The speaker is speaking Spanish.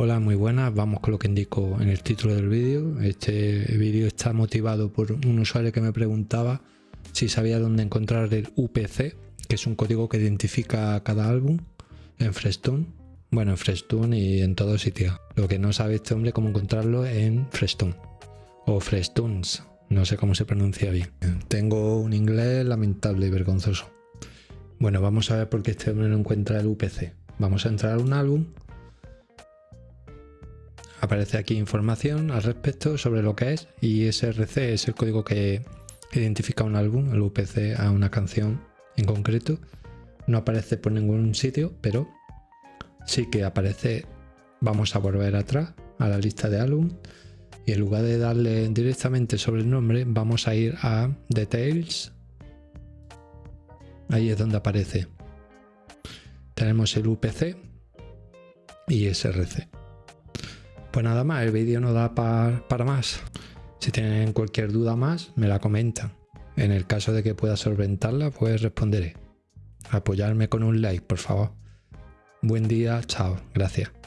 Hola, muy buenas. Vamos con lo que indico en el título del vídeo. Este vídeo está motivado por un usuario que me preguntaba si sabía dónde encontrar el UPC, que es un código que identifica cada álbum en Frestone. Bueno, en Frestone y en todo sitio. Lo que no sabe este hombre cómo encontrarlo en Frestone o Frestones. No sé cómo se pronuncia bien. Tengo un inglés lamentable y vergonzoso. Bueno, vamos a ver por qué este hombre no encuentra el UPC. Vamos a entrar a un álbum Aparece aquí información al respecto sobre lo que es y SRC es el código que identifica un álbum, el UPC a una canción en concreto. No aparece por ningún sitio, pero sí que aparece, vamos a volver atrás a la lista de álbum y en lugar de darle directamente sobre el nombre, vamos a ir a Details. Ahí es donde aparece. Tenemos el UPC y SRC. Pues nada más, el vídeo no da para más. Si tienen cualquier duda más, me la comentan. En el caso de que pueda solventarla, pues responderé. Apoyarme con un like, por favor. Buen día, chao, gracias.